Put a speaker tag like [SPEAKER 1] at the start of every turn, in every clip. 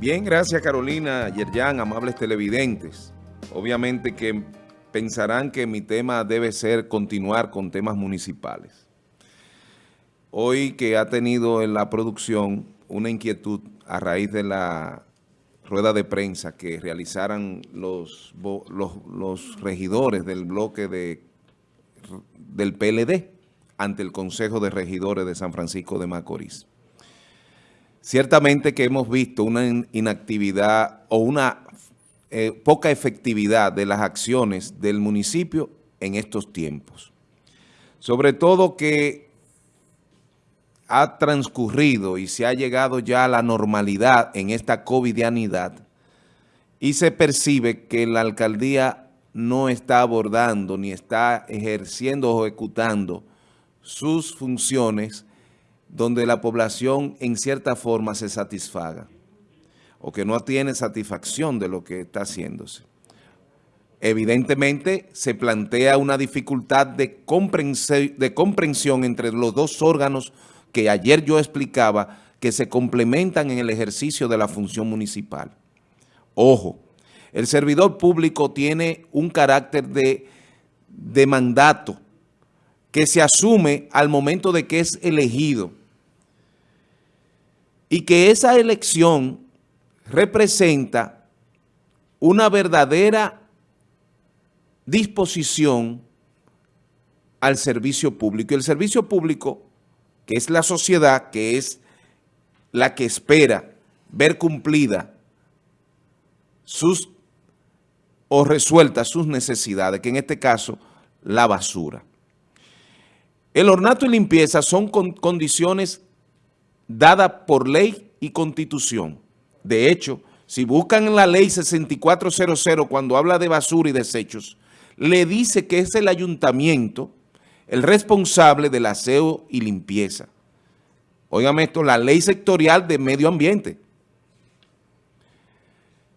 [SPEAKER 1] Bien, gracias Carolina, Yerjan, amables televidentes. Obviamente que pensarán que mi tema debe ser continuar con temas municipales. Hoy que ha tenido en la producción una inquietud a raíz de la rueda de prensa que realizaran los, los, regidores del bloque de, del PLD ante el Consejo de Regidores de San Francisco de Macorís. Ciertamente que hemos visto una inactividad o una eh, poca efectividad de las acciones del municipio en estos tiempos. Sobre todo que ha transcurrido y se ha llegado ya a la normalidad en esta covidianidad y se percibe que la alcaldía no está abordando ni está ejerciendo o ejecutando sus funciones donde la población en cierta forma se satisfaga o que no tiene satisfacción de lo que está haciéndose. Evidentemente se plantea una dificultad de comprensión, entre los dos órganos que ayer yo explicaba que se complementan en el ejercicio de la función municipal. Ojo, el servidor público tiene un carácter de mandato que se asume al momento de que es elegido y que esa elección representa una verdadera disposición al servicio público. Y el servicio público, que es la sociedad, que es la que espera ver cumplida sus o resueltas sus necesidades, que en este caso, la basura. El ornato y limpieza son condiciones dada por ley y constitución. De hecho, si buscan en la ley 6400 cuando habla de basura y desechos, le dice que es el ayuntamiento el responsable del aseo y limpieza. Óigame esto, la ley sectorial de medio ambiente.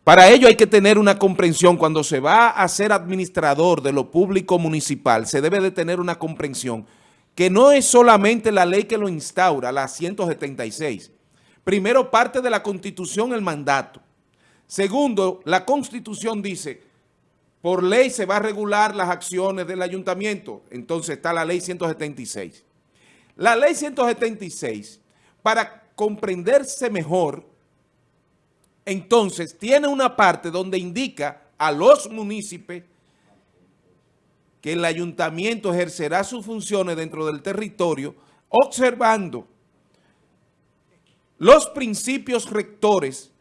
[SPEAKER 1] Para ello hay que tener una comprensión. Cuando se va a ser administrador de lo público municipal, se debe de tener una comprensión que no es solamente la ley que lo instaura, la 176. Primero, parte de la Constitución el mandato. Segundo, la Constitución dice, por ley se va a regular las acciones del ayuntamiento. Entonces está la ley 176. La ley 176, para comprenderse mejor, entonces tiene una parte donde indica a los municipios que el ayuntamiento ejercerá sus funciones dentro del territorio observando los principios rectores,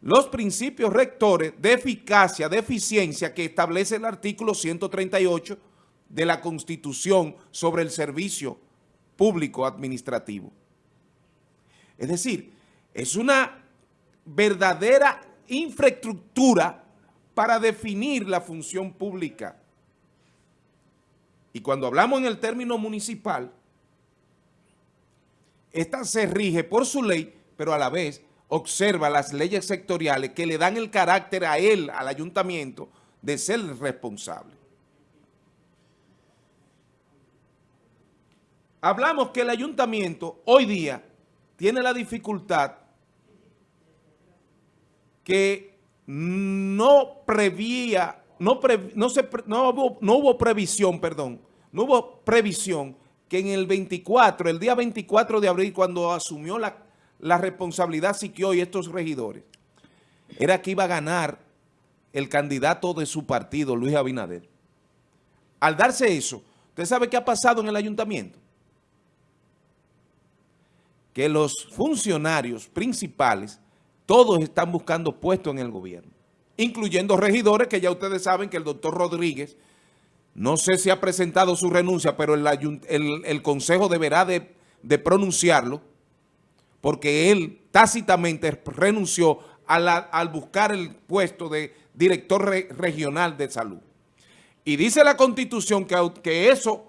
[SPEAKER 1] los principios rectores de eficacia, de eficiencia que establece el artículo 138 de la Constitución sobre el servicio público administrativo. Es decir, es una verdadera infraestructura para definir la función pública y cuando hablamos en el término municipal, esta se rige por su ley, pero a la vez observa las leyes sectoriales que le dan el carácter a él, al ayuntamiento, de ser responsable. Hablamos que el ayuntamiento hoy día tiene la dificultad que no prevía no, no, se, no, hubo, no hubo previsión, perdón, no hubo previsión que en el 24, el día 24 de abril, cuando asumió la, la responsabilidad Siquio y estos regidores, era que iba a ganar el candidato de su partido, Luis Abinader. Al darse eso, ¿usted sabe qué ha pasado en el ayuntamiento? Que los funcionarios principales, todos están buscando puestos en el gobierno incluyendo regidores, que ya ustedes saben que el doctor Rodríguez, no sé si ha presentado su renuncia, pero el, Consejo deberá de, pronunciarlo, porque él tácitamente renunció al buscar el puesto de director regional de salud. Y dice la Constitución que, que eso,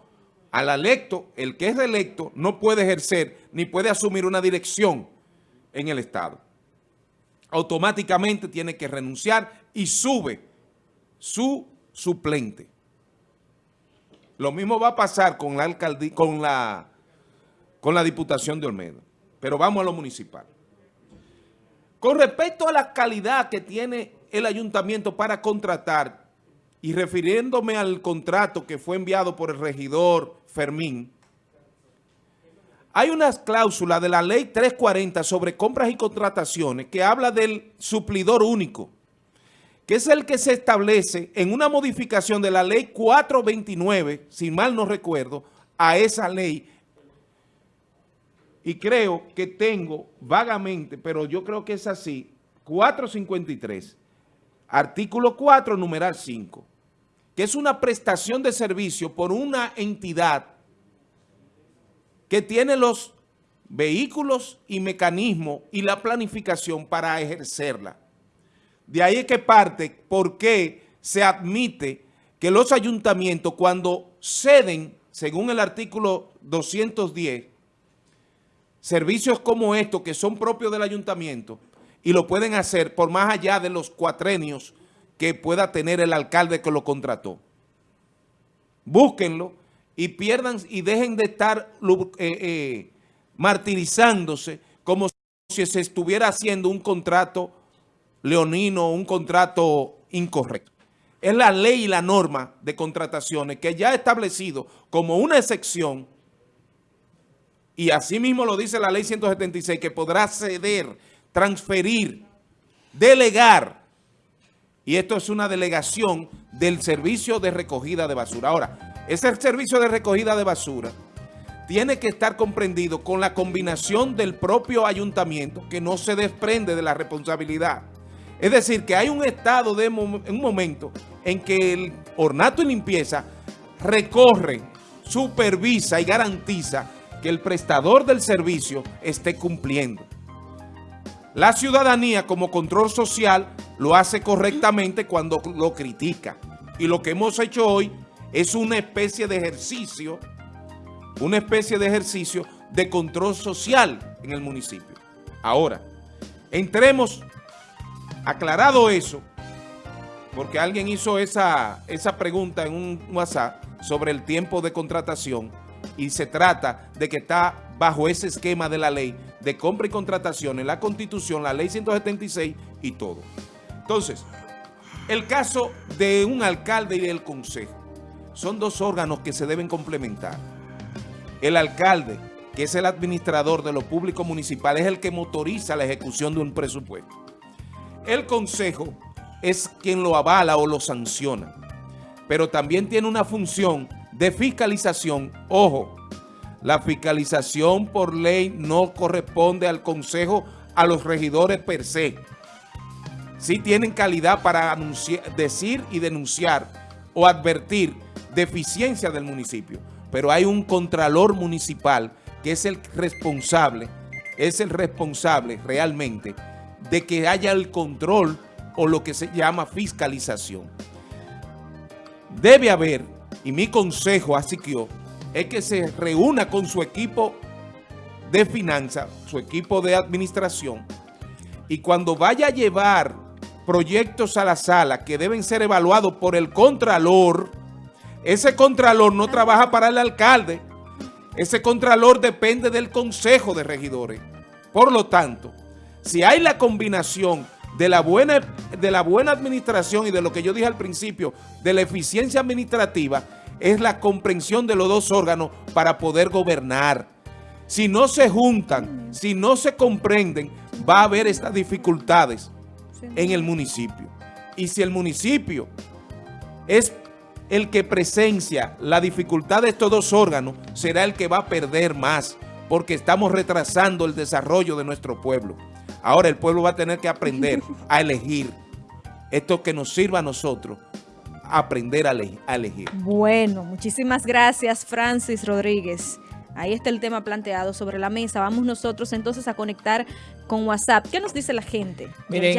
[SPEAKER 1] al electo, el que es electo, no puede ejercer ni puede asumir una dirección en el Estado automáticamente tiene que renunciar y sube su suplente. Lo mismo va a pasar con la alcaldía, con la, con la diputación de Olmedo. Pero vamos a lo municipal. Con respecto a la calidad que tiene el ayuntamiento para contratar, y refiriéndome al contrato que fue enviado por el regidor Fermín, hay unas cláusulas de la ley 340 sobre compras y contrataciones que habla del suplidor único, que es el que se establece en una modificación de la ley 429, si mal no recuerdo, a esa ley. Y creo que tengo vagamente, pero yo creo que es así, 453, artículo 4, numeral 5, que es una prestación de servicio por una entidad que tiene los vehículos y mecanismos y la planificación para ejercerla. De ahí es que parte por qué se admite que los ayuntamientos cuando ceden, según el artículo 210, servicios como estos que son propios del ayuntamiento y lo pueden hacer por más allá de los cuatrenios que pueda tener el alcalde que lo contrató. Búsquenlo y pierdan y dejen de estar eh, eh, martirizándose como si se estuviera haciendo un contrato leonino, un contrato incorrecto. Es la ley y la norma de contrataciones que ya ha establecido como una excepción y así mismo lo dice la ley 176 que podrá ceder, transferir, delegar y esto es una delegación del servicio de recogida de basura. Ahora, ese servicio de recogida de basura tiene que estar comprendido con la combinación del propio ayuntamiento que no se desprende de la responsabilidad. Es decir, que hay un estado de un momento en que el ornato y limpieza recorre, supervisa y garantiza que el prestador del servicio esté cumpliendo. La ciudadanía como control social lo hace correctamente cuando lo critica. Y lo que hemos hecho hoy es una especie de ejercicio, una especie de ejercicio de control social en el municipio. Ahora, entremos, aclarado eso, porque alguien hizo esa, esa pregunta en un WhatsApp sobre el tiempo de contratación y se trata de que está bajo ese esquema de la ley de compra y contratación en la Constitución, la ley 176 y todo. Entonces, el caso de un alcalde y del consejo son dos órganos que se deben complementar. El alcalde, que es el administrador de lo público municipal, es el que motoriza la ejecución de un presupuesto. El consejo es quien lo avala o lo sanciona, pero también tiene una función de fiscalización. Ojo, la fiscalización por ley no corresponde al consejo, a los regidores per se. Sí tienen calidad para decir y denunciar o advertir deficiencia del municipio, pero hay un contralor municipal que es el responsable, es el responsable realmente de que haya el control o lo que se llama fiscalización. Debe haber, y mi consejo a Siquio, es que se reúna con su equipo de finanzas, su equipo de administración, y cuando vaya a llevar proyectos a la sala que deben ser evaluados por el contralor, ese contralor no trabaja para el alcalde. Ese contralor depende del consejo de regidores. Por lo tanto, si hay la combinación de la buena, de la buena administración y de lo que yo dije al principio, de la eficiencia administrativa, es la comprensión de los dos órganos para poder gobernar. Si no se juntan, si no se comprenden, va a haber estas dificultades en el municipio. Y si el municipio es el que presencia la dificultad de estos dos órganos será el que va a perder más porque estamos retrasando el desarrollo de nuestro pueblo. Ahora el pueblo va a tener que aprender a elegir esto que nos sirva a nosotros, aprender a, elegir.
[SPEAKER 2] Bueno, muchísimas gracias Francis Rodríguez. Ahí está el tema planteado sobre la mesa. Vamos nosotros entonces a conectar con WhatsApp. ¿Qué nos dice la gente?
[SPEAKER 3] Miren,